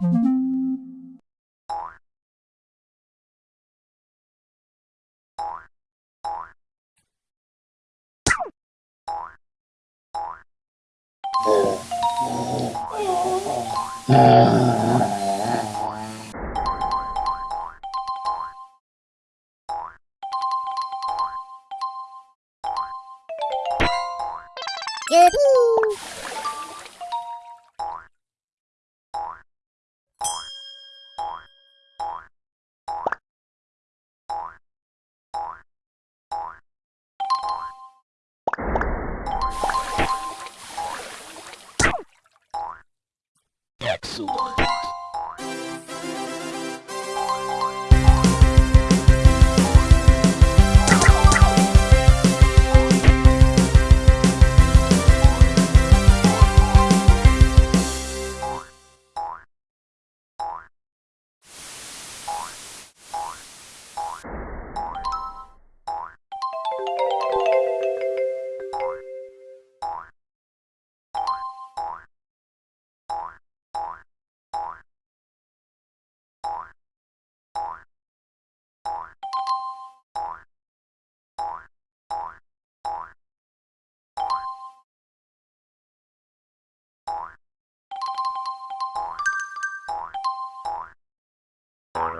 유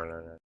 来来来。